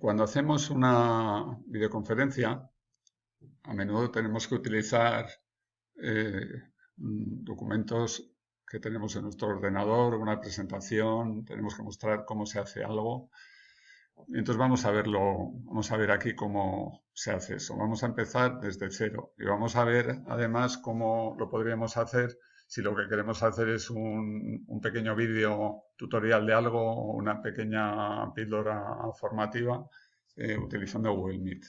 cuando hacemos una videoconferencia, a menudo tenemos que utilizar eh, documentos que tenemos en nuestro ordenador, una presentación, tenemos que mostrar cómo se hace algo. Entonces vamos a verlo, vamos a ver aquí cómo se hace eso. Vamos a empezar desde cero y vamos a ver además cómo lo podríamos hacer si lo que queremos hacer es un, pequeño vídeo tutorial de algo, una pequeña píldora formativa eh, utilizando Google Meet.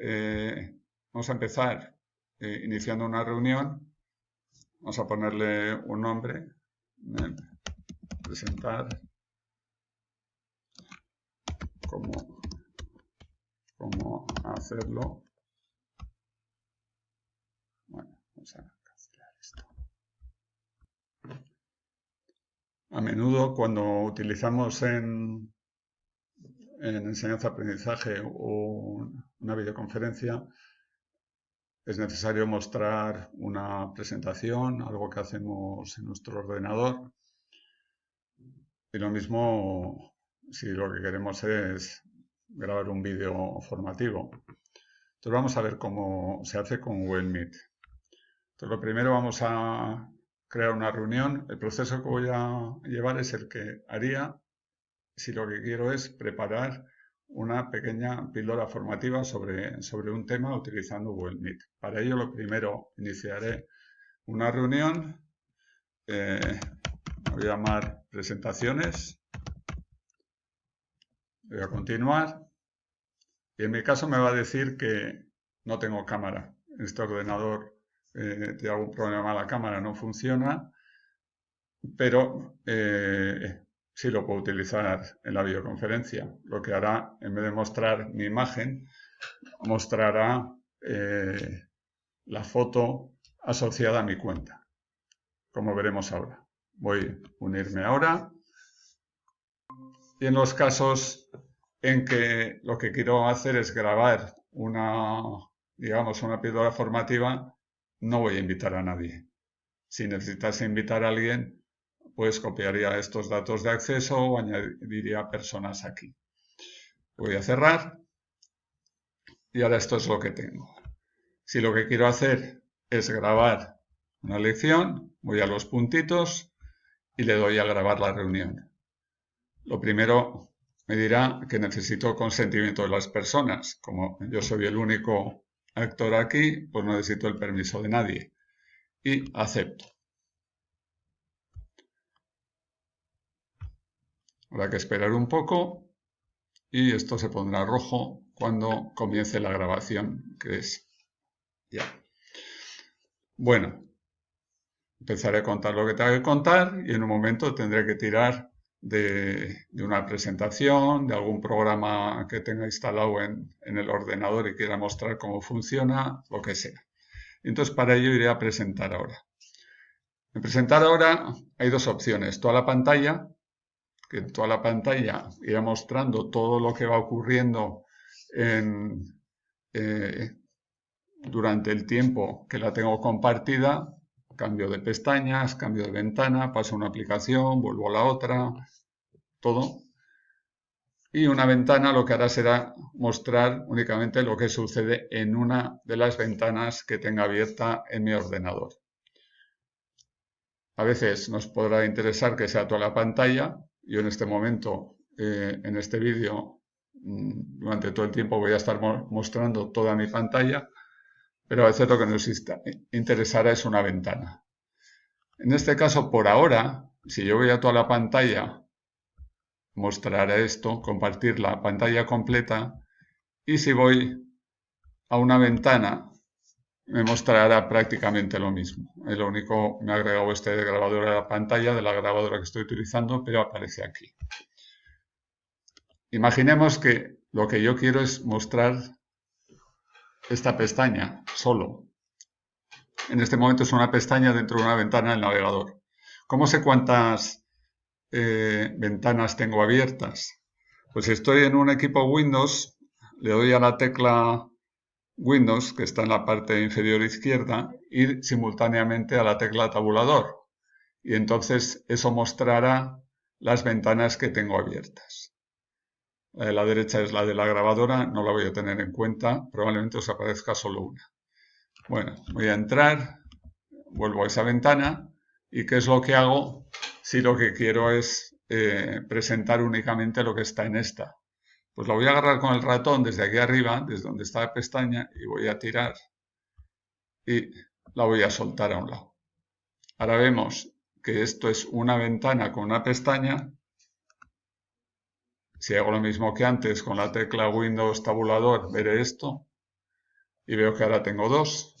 Eh, vamos a empezar eh, iniciando una reunión. Vamos a ponerle un nombre. presentar cómo, cómo hacerlo. Bueno, vamos a cancelar A menudo cuando utilizamos en, en enseñanza-aprendizaje o una videoconferencia, es necesario mostrar una presentación, algo que hacemos en nuestro ordenador. Y lo mismo si lo que queremos es grabar un vídeo formativo. Entonces vamos a ver cómo se hace con Google Meet. Entonces lo primero vamos a crear una reunión. El proceso que voy a llevar es el que haría si lo que quiero es preparar una pequeña píldora formativa sobre, sobre un tema utilizando Google Meet. Para ello lo primero iniciaré una reunión, eh, voy a llamar presentaciones, voy a continuar y en mi caso me va a decir que no tengo cámara. Este ordenador eh, tiene algún problema, la cámara no funciona, pero eh, sí lo puedo utilizar en la videoconferencia. Lo que hará, en vez de mostrar mi imagen, mostrará eh, la foto asociada a mi cuenta, como veremos ahora. Voy a unirme ahora. Y en los casos en que lo que quiero hacer es grabar una, digamos, una píldora formativa, no voy a invitar a nadie. Si necesitas invitar a alguien, pues copiaría estos datos de acceso o añadiría personas aquí. Voy a cerrar y ahora esto es lo que tengo. Si lo que quiero hacer es grabar una lección, voy a los puntitos y le doy a grabar la reunión. Lo primero me dirá que necesito consentimiento de las personas. Como yo soy el único actor aquí, pues no necesito el permiso de nadie. Y acepto. Habrá que esperar un poco y esto se pondrá rojo cuando comience la grabación, que es ya. Bueno, empezaré a contar lo que tengo que contar y en un momento tendré que tirar de, una presentación, de algún programa que tenga instalado en, el ordenador y quiera mostrar cómo funciona, lo que sea. Entonces para ello iré a presentar ahora. En presentar ahora hay dos opciones, toda la pantalla que toda la pantalla irá mostrando todo lo que va ocurriendo eh, durante el tiempo que la tengo compartida. Cambio de pestañas, cambio de ventana, paso a una aplicación, vuelvo a la otra, todo. Y una ventana lo que hará será mostrar únicamente lo que sucede en una de las ventanas que tenga abierta en mi ordenador. A veces nos podrá interesar que sea toda la pantalla, yo en este momento, eh, en este vídeo, mm, durante todo el tiempo voy a estar mostrando toda mi pantalla, pero a veces lo que nos interesará es una ventana. En este caso, por ahora, si yo voy a toda la pantalla, mostraré esto, compartir la pantalla completa, y si voy a una ventana, me mostrará prácticamente lo mismo. Es lo único, me ha agregado este grabador a la pantalla de la grabadora que estoy utilizando, pero aparece aquí. Imaginemos que lo que yo quiero es mostrar esta pestaña solo. En este momento es una pestaña dentro de una ventana del navegador. ¿Cómo sé cuántas eh, ventanas tengo abiertas? Pues si estoy en un equipo Windows, le doy a la tecla Windows, que está en la parte inferior izquierda, y simultáneamente a la tecla tabulador. Y entonces eso mostrará las ventanas que tengo abiertas. La de la derecha es la de la grabadora, no la voy a tener en cuenta, probablemente os aparezca solo una. Bueno, voy a entrar, vuelvo a esa ventana y ¿qué es lo que hago si lo que quiero es eh, presentar únicamente lo que está en esta? Pues la voy a agarrar con el ratón desde aquí arriba, desde donde está la pestaña, y voy a tirar y la voy a soltar a un lado. Ahora vemos que esto es una ventana con una pestaña. Si hago lo mismo que antes con la tecla Windows tabulador, veré esto. Y veo que ahora tengo dos.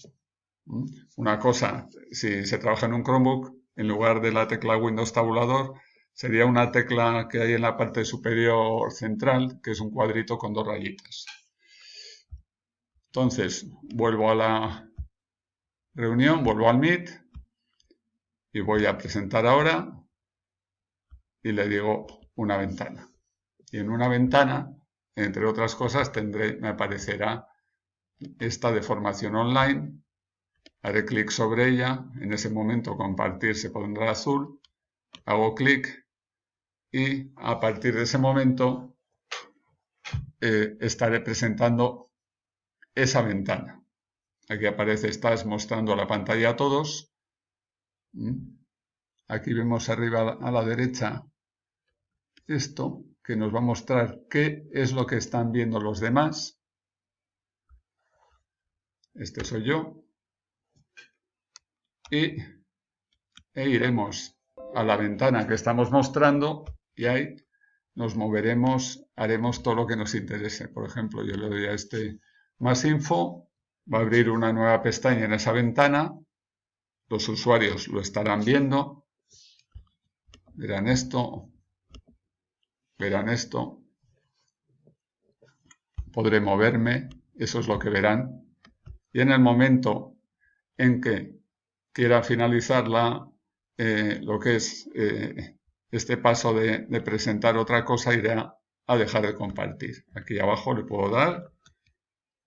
¿Mm? Una cosa, si se trabaja en un Chromebook, en lugar de la tecla Windows tabulador, sería una tecla que hay en la parte superior central, que es un cuadrito con dos rayitas. Entonces, vuelvo a la reunión, vuelvo al Meet y voy a presentar ahora y le digo una ventana. Y en una ventana, entre otras cosas, tendré, me aparecerá esta de formación online. Haré clic sobre ella, en ese momento compartir se pondrá azul, hago clic y a partir de ese momento eh, estaré presentando esa ventana. Aquí aparece, estás mostrando la pantalla a todos. ¿Mm? Aquí vemos arriba a la derecha esto que nos va a mostrar qué es lo que están viendo los demás. Este soy yo. Y e iremos a la ventana que estamos mostrando y ahí nos moveremos, haremos todo lo que nos interese. Por ejemplo, yo le doy a este más info va a abrir una nueva pestaña en esa ventana, los usuarios lo estarán viendo, verán esto, verán esto, podré moverme, eso es lo que verán, y en el momento en que quiera finalizar eh, lo que es eh, este paso de, presentar otra cosa, iré a dejar de compartir. Aquí abajo le puedo dar,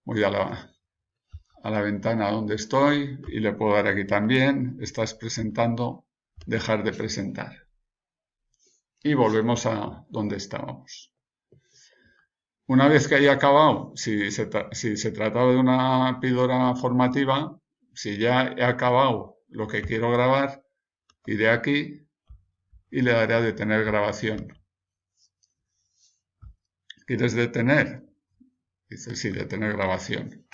voy a la ventana donde estoy y le puedo dar aquí también, estás presentando, dejar de presentar. Y volvemos a donde estábamos. Una vez que haya acabado, si se, si trataba de una píldora formativa, si ya he acabado lo que quiero grabar, iré aquí y le daré a detener grabación. ¿Quieres detener? Dice sí, detener grabación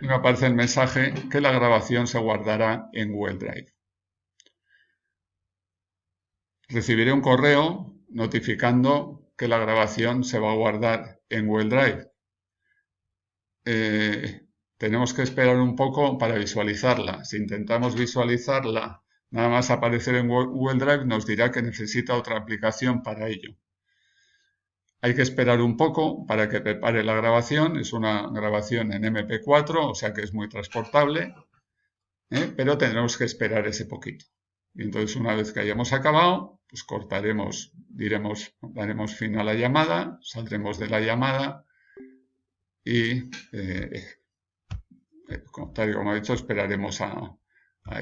y me aparece el mensaje que la grabación se guardará en Google Drive. Recibiré un correo notificando que la grabación se va a guardar en Google Drive. Eh, tenemos que esperar un poco para visualizarla. Si intentamos visualizarla, nada más aparecer en Google Drive nos dirá que necesita otra aplicación para ello. Hay que esperar un poco para que prepare la grabación. Es una grabación en MP4, o sea que es muy transportable. ¿eh? Pero tendremos que esperar ese poquito. Y entonces una vez que hayamos acabado, pues cortaremos, diremos, daremos fin a la llamada, saldremos de la llamada y, eh, eh, tal y como he dicho, esperaremos a, a